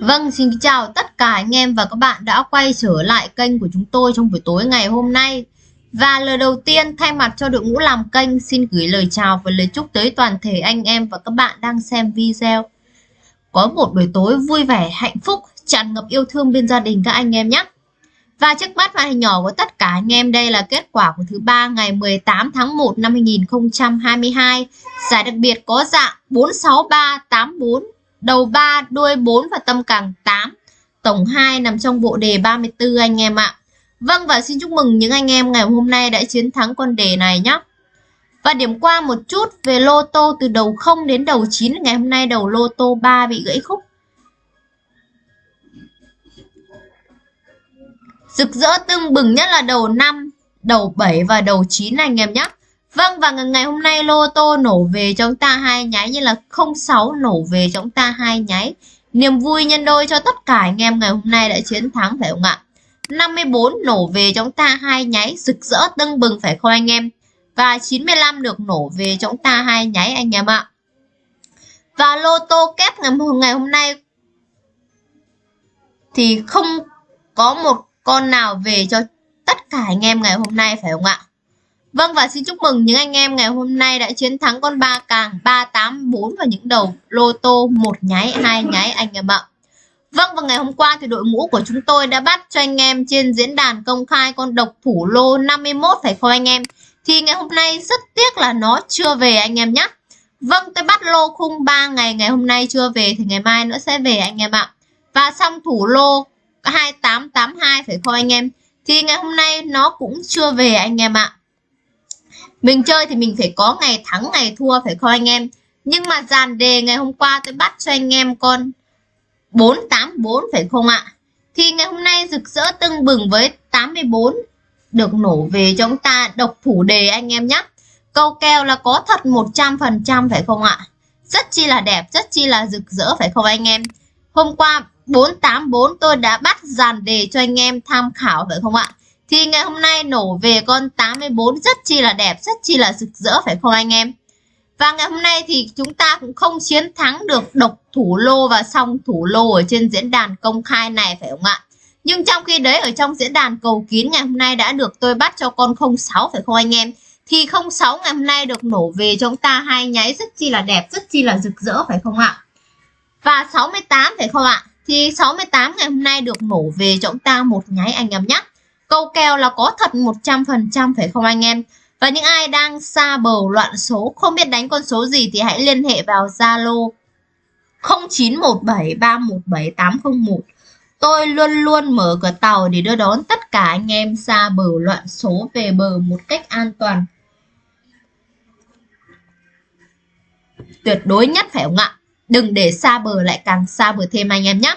Vâng, xin chào tất cả anh em và các bạn đã quay trở lại kênh của chúng tôi trong buổi tối ngày hôm nay. Và lời đầu tiên thay mặt cho đội ngũ làm kênh xin gửi lời chào và lời chúc tới toàn thể anh em và các bạn đang xem video. Có một buổi tối vui vẻ, hạnh phúc, tràn ngập yêu thương bên gia đình các anh em nhé. Và trước mắt màn hình nhỏ của tất cả anh em đây là kết quả của thứ ba ngày 18 tháng 1 năm 2022. Giải đặc biệt có dạng 46384 đầu 3, đuôi 4 và tâm càng 8. Tổng 2 nằm trong bộ đề 34 anh em ạ. Vâng và xin chúc mừng những anh em ngày hôm nay đã chiến thắng con đề này nhé. Và điểm qua một chút về lô tô từ đầu 0 đến đầu 9 ngày hôm nay đầu lô tô 3 bị gãy khúc. Rực rỡ tưng bừng nhất là đầu 5, đầu 7 và đầu 9 anh em nhé. Vâng và ngày hôm nay lô tô nổ về cho chúng ta hai nháy như là 06 nổ về cho chúng ta hai nháy. Niềm vui nhân đôi cho tất cả anh em ngày hôm nay đã chiến thắng phải không ạ? 54 nổ về cho chúng ta hai nháy rực rỡ tưng bừng phải không anh em? Và 95 được nổ về cho chúng ta hai nháy anh em ạ. Và lô tô kép ngày, ngày hôm nay thì không có một con nào về cho tất cả anh em ngày hôm nay phải không ạ? Vâng và xin chúc mừng những anh em ngày hôm nay đã chiến thắng con ba càng 384 và những đầu lô tô, một nháy, hai nháy, anh em ạ. Vâng và ngày hôm qua thì đội ngũ của chúng tôi đã bắt cho anh em trên diễn đàn công khai con độc thủ lô 51 phải không anh em? Thì ngày hôm nay rất tiếc là nó chưa về anh em nhé. Vâng tôi bắt lô khung 3 ngày ngày hôm nay chưa về thì ngày mai nữa sẽ về anh em ạ. Và xong thủ lô 2882 phải không anh em? Thì ngày hôm nay nó cũng chưa về anh em ạ. Mình chơi thì mình phải có ngày thắng ngày thua phải không anh em? Nhưng mà dàn đề ngày hôm qua tôi bắt cho anh em con 484 phải không ạ? Thì ngày hôm nay rực rỡ tưng bừng với 84 được nổ về cho chúng ta độc thủ đề anh em nhé. Câu kèo là có thật 100% phải không ạ? Rất chi là đẹp, rất chi là rực rỡ phải không anh em? Hôm qua 484 tôi đã bắt dàn đề cho anh em tham khảo phải không ạ? Thì ngày hôm nay nổ về con 84 rất chi là đẹp, rất chi là rực rỡ phải không anh em? Và ngày hôm nay thì chúng ta cũng không chiến thắng được độc thủ lô và song thủ lô ở trên diễn đàn công khai này phải không ạ? Nhưng trong khi đấy ở trong diễn đàn cầu kín ngày hôm nay đã được tôi bắt cho con 06 phải không anh em? Thì 06 ngày hôm nay được nổ về chúng ta hai nháy rất chi là đẹp, rất chi là rực rỡ phải không ạ? Và 68 phải không ạ? Thì 68 ngày hôm nay được nổ về chúng ta một nháy anh em nhé. Câu kèo là có thật 100% phải không anh em? Và những ai đang xa bờ loạn số, không biết đánh con số gì thì hãy liên hệ vào Zalo 0917317801. Tôi luôn luôn mở cửa tàu để đưa đón tất cả anh em xa bờ loạn số về bờ một cách an toàn. Tuyệt đối nhất phải không ạ? Đừng để xa bờ lại càng xa bờ thêm anh em nhé.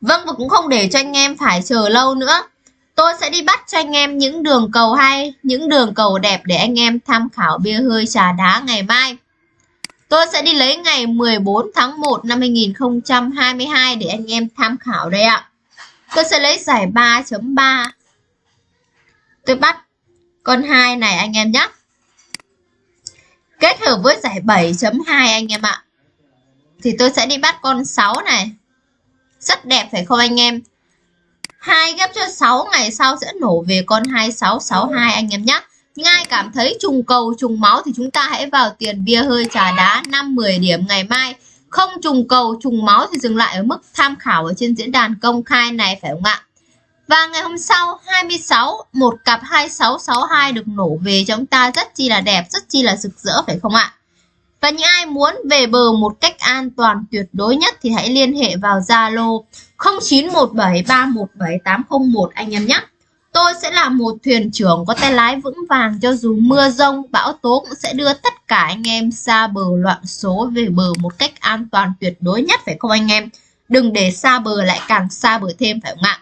Vâng và cũng không để cho anh em phải chờ lâu nữa. Tôi sẽ đi bắt cho anh em những đường cầu hay, những đường cầu đẹp để anh em tham khảo bia hơi trà đá ngày mai. Tôi sẽ đi lấy ngày 14 tháng 1 năm 2022 để anh em tham khảo đây ạ. Tôi sẽ lấy giải 3.3. Tôi bắt con 2 này anh em nhé. Kết hợp với giải 7.2 anh em ạ. Thì tôi sẽ đi bắt con 6 này. Rất đẹp phải không anh em? Hai ghép cho 6 ngày sau sẽ nổ về con 2662 anh em nhé. Ngay cảm thấy trùng cầu trùng máu thì chúng ta hãy vào tiền bia hơi trà đá 5-10 điểm ngày mai. Không trùng cầu trùng máu thì dừng lại ở mức tham khảo ở trên diễn đàn công khai này phải không ạ? Và ngày hôm sau 26 một cặp 2662 được nổ về cho chúng ta rất chi là đẹp, rất chi là rực rỡ phải không ạ? Và những ai muốn về bờ một cách an toàn tuyệt đối nhất thì hãy liên hệ vào Zalo 0917317801 anh em nhé. Tôi sẽ là một thuyền trưởng có tay lái vững vàng cho dù mưa rông, bão tố cũng sẽ đưa tất cả anh em xa bờ loạn số về bờ một cách an toàn tuyệt đối nhất phải không anh em? Đừng để xa bờ lại càng xa bờ thêm phải không ạ?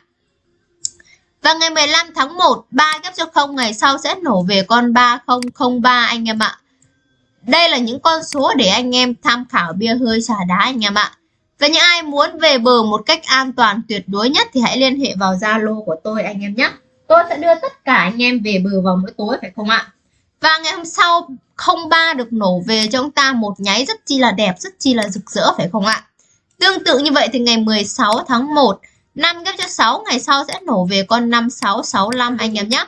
Và ngày 15 tháng 1, 3 ghép cho không ngày sau sẽ nổ về con 3003 anh em ạ. Đây là những con số để anh em tham khảo bia hơi trà đá anh em ạ. Và những ai muốn về bờ một cách an toàn tuyệt đối nhất thì hãy liên hệ vào Zalo của tôi anh em nhé. Tôi sẽ đưa tất cả anh em về bờ vào mỗi tối phải không ạ? Và ngày hôm sau 03 được nổ về cho chúng ta một nháy rất chi là đẹp, rất chi là rực rỡ phải không ạ? Tương tự như vậy thì ngày 16 tháng 1, 5 ghép cho 6 ngày sau sẽ nổ về con 5665 anh em nhé.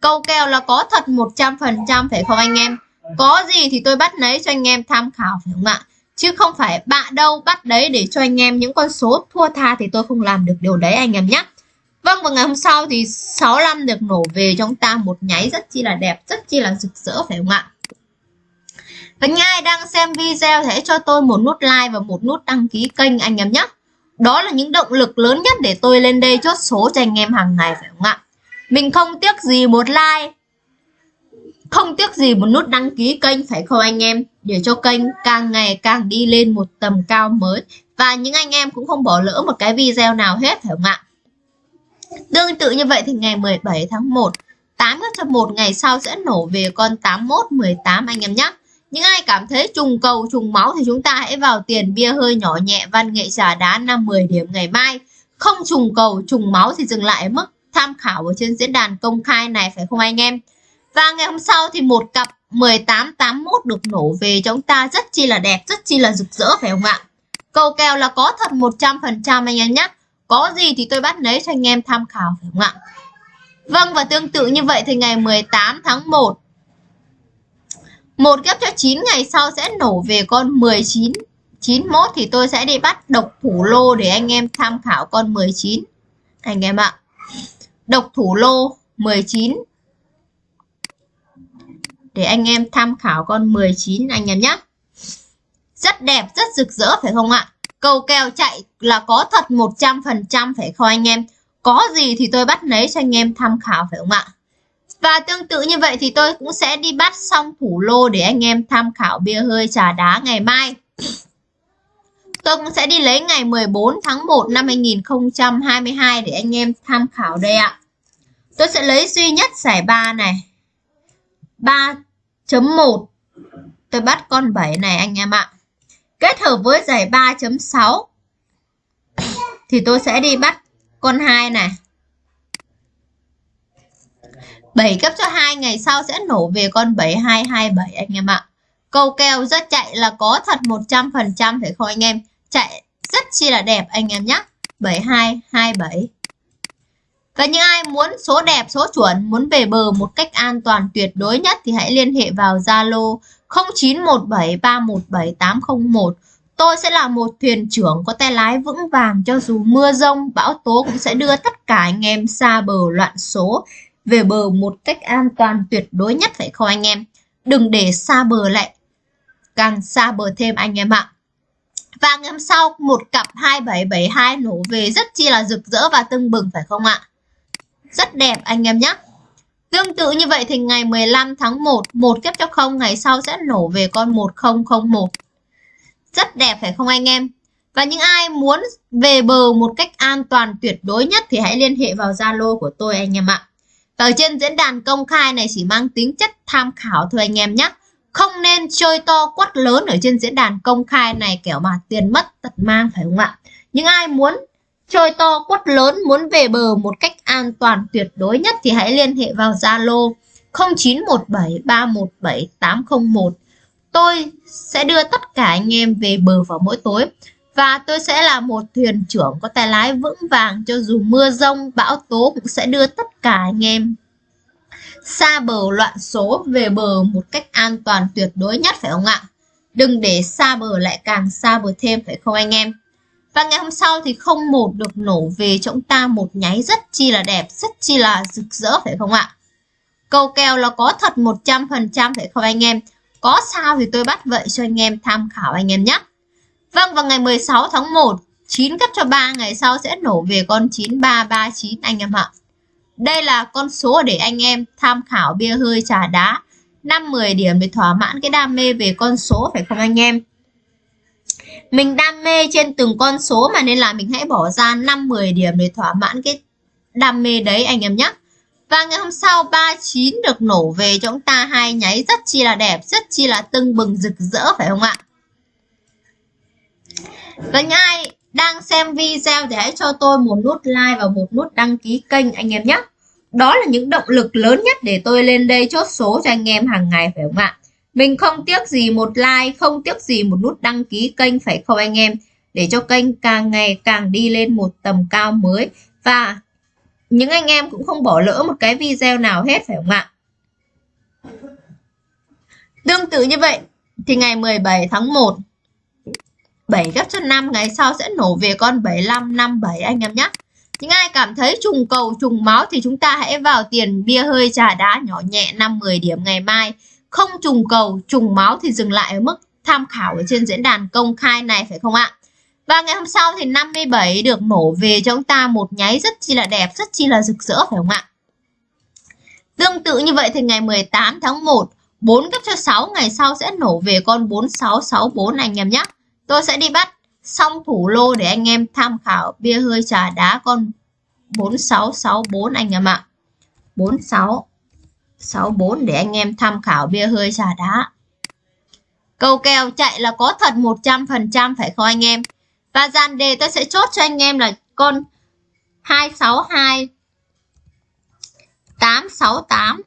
Câu kèo là có thật 100% phải không anh em? Có gì thì tôi bắt lấy cho anh em tham khảo phải không ạ? Chứ không phải bạn đâu bắt đấy để cho anh em những con số thua tha thì tôi không làm được điều đấy anh em nhé. Vâng và ngày hôm sau thì 65 được nổ về cho chúng ta một nháy rất chi là đẹp, rất chi là rực rỡ phải không ạ? Và những ai đang xem video thì hãy cho tôi một nút like và một nút đăng ký kênh anh em nhé. Đó là những động lực lớn nhất để tôi lên đây chốt số cho anh em hàng ngày phải không ạ? Mình không tiếc gì một like, không tiếc gì một nút đăng ký kênh phải không anh em? Để cho kênh càng ngày càng đi lên một tầm cao mới. Và những anh em cũng không bỏ lỡ một cái video nào hết phải không ạ? Tương tự như vậy thì ngày 17 tháng 1, 8 cho 1 ngày sau sẽ nổ về con 81, 18 anh em nhé. Những ai cảm thấy trùng cầu, trùng máu thì chúng ta hãy vào tiền bia hơi nhỏ nhẹ văn nghệ trà đá 5-10 điểm ngày mai. Không trùng cầu, trùng máu thì dừng lại ở mức tham khảo ở trên diễn đàn công khai này phải không anh em? Và ngày hôm sau thì một cặp 1881 được nổ về chúng ta rất chi là đẹp, rất chi là rực rỡ phải không ạ? Cầu kèo là có thật 100% anh em nhé. Có gì thì tôi bắt lấy cho anh em tham khảo phải không ạ? Vâng và tương tự như vậy thì ngày 18 tháng 1 một ghép cho 9 ngày sau sẽ nổ về con 19 91 thì tôi sẽ đi bắt độc thủ lô để anh em tham khảo con 19 anh em ạ. Độc thủ lô 19 để anh em tham khảo con 19 anh em nhé. Rất đẹp, rất rực rỡ phải không ạ? Cầu kèo chạy là có thật 100% phải không anh em? Có gì thì tôi bắt lấy cho anh em tham khảo phải không ạ? Và tương tự như vậy thì tôi cũng sẽ đi bắt xong thủ lô để anh em tham khảo bia hơi trà đá ngày mai. Tôi cũng sẽ đi lấy ngày 14 tháng 1 năm 2022 để anh em tham khảo đây ạ. Tôi sẽ lấy duy nhất giải 3 này. 3.1 Tôi bắt con 7 này, anh em ạ. Kết hợp với giải 3.6 thì tôi sẽ đi bắt con 2 này. 7 cấp cho 2 ngày sau sẽ nổ về con 7227 anh em ạ. Câu kèo rất chạy là có thật 100% phải không anh em? Chạy rất chi là đẹp, anh em nhé. 7227. Và những ai muốn số đẹp, số chuẩn, muốn về bờ một cách an toàn tuyệt đối nhất thì hãy liên hệ vào Zalo 0917317801. Tôi sẽ là một thuyền trưởng có tay lái vững vàng cho dù mưa rông, bão tố cũng sẽ đưa tất cả anh em xa bờ loạn số về bờ một cách an toàn tuyệt đối nhất phải không anh em? Đừng để xa bờ lại, càng xa bờ thêm anh em ạ. Và ngày hôm sau một cặp 2772 nổ về rất chi là rực rỡ và tưng bừng phải không ạ? Rất đẹp anh em nhé. Tương tự như vậy thì ngày 15 tháng 1, 1 kép cho 0 ngày sau sẽ nổ về con 1001. Rất đẹp phải không anh em? Và những ai muốn về bờ một cách an toàn tuyệt đối nhất thì hãy liên hệ vào Zalo của tôi anh em ạ. Ở trên diễn đàn công khai này chỉ mang tính chất tham khảo thôi anh em nhé. Không nên chơi to quát lớn ở trên diễn đàn công khai này kẻo mà tiền mất tật mang phải không ạ? Những ai muốn trôi to quất lớn muốn về bờ một cách an toàn tuyệt đối nhất thì hãy liên hệ vào Zalo 0917317801. Tôi sẽ đưa tất cả anh em về bờ vào mỗi tối. Và tôi sẽ là một thuyền trưởng có tay lái vững vàng cho dù mưa rông, bão tố cũng sẽ đưa tất cả anh em xa bờ loạn số về bờ một cách an toàn tuyệt đối nhất phải không ạ? Đừng để xa bờ lại càng xa bờ thêm phải không anh em? Và ngày hôm sau thì không một được nổ về cho chúng ta một nháy rất chi là đẹp, rất chi là rực rỡ phải không ạ? Câu kèo là có thật 100% phải không anh em? Có sao thì tôi bắt vậy cho anh em tham khảo anh em nhé. Vâng, vào ngày 16 tháng 1, 9 cấp cho 3 ngày sau sẽ nổ về con 9339 anh em ạ. Đây là con số để anh em tham khảo bia hơi trà đá. 5-10 điểm để thỏa mãn cái đam mê về con số phải không anh em? Mình đam mê trên từng con số mà nên là mình hãy bỏ ra 5-10 điểm để thỏa mãn cái đam mê đấy anh em nhé. Và ngày hôm sau 39 được nổ về cho chúng ta hai nháy rất chi là đẹp, rất chi là tưng bừng rực rỡ phải không ạ? Và những ai đang xem video thì hãy cho tôi một nút like và một nút đăng ký kênh anh em nhé. Đó là những động lực lớn nhất để tôi lên đây chốt số cho anh em hàng ngày phải không ạ? Mình không tiếc gì một like, không tiếc gì một nút đăng ký kênh phải không anh em? để cho kênh càng ngày càng đi lên một tầm cao mới và những anh em cũng không bỏ lỡ một cái video nào hết phải không ạ? Tương tự như vậy thì ngày 17 tháng 1 7 gấp cho 5 ngày sau sẽ nổ về con 7557 anh em nhé. Những ai cảm thấy trùng cầu trùng máu thì chúng ta hãy vào tiền bia hơi trà đá nhỏ nhẹ 5-10 điểm ngày mai. Không trùng cầu trùng máu thì dừng lại ở mức tham khảo ở trên diễn đàn công khai này phải không ạ? Và ngày hôm sau thì 57 được nổ về cho chúng ta một nháy rất chi là đẹp, rất chi là rực rỡ phải không ạ? Tương tự như vậy thì ngày 18 tháng 1, 4 cấp cho 6 ngày sau sẽ nổ về con 4664 anh em nhé. Tôi sẽ đi bắt xong thủ lô để anh em tham khảo bia hơi trà đá con 4664 anh em ạ. 46 64 để anh em tham khảo bia hơi trà đá. Cầu kèo chạy là có thật 100% phải không anh em? Và dàn đề tôi sẽ chốt cho anh em là con 262 868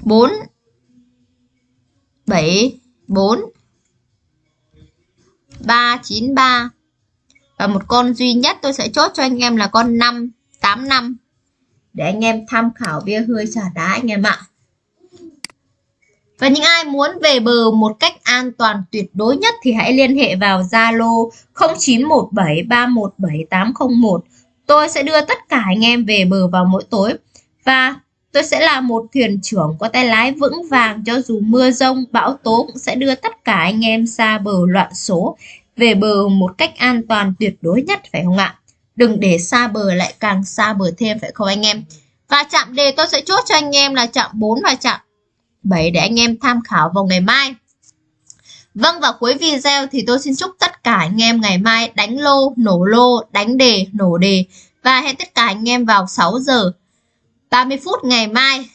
4 7 4 393 và một con duy nhất tôi sẽ chốt cho anh em là con 585 để anh em tham khảo bia hơi trà đá anh em ạ. Và những ai muốn về bờ một cách an toàn tuyệt đối nhất thì hãy liên hệ vào Zalo 0917317801. Tôi sẽ đưa tất cả anh em về bờ vào mỗi tối và tôi sẽ là một thuyền trưởng có tay lái vững vàng cho dù mưa rông, bão tố cũng sẽ đưa tất cả anh em xa bờ loạn số về bờ một cách an toàn tuyệt đối nhất phải không ạ? Đừng để xa bờ lại càng xa bờ thêm phải không anh em? Và chạm đề tôi sẽ chốt cho anh em là chạm 4 và chạm 7 để anh em tham khảo vào ngày mai. Vâng và cuối video thì tôi xin chúc tất cả anh em ngày mai đánh lô, nổ lô, đánh đề, nổ đề và hẹn tất cả anh em vào 6 giờ 30 phút ngày mai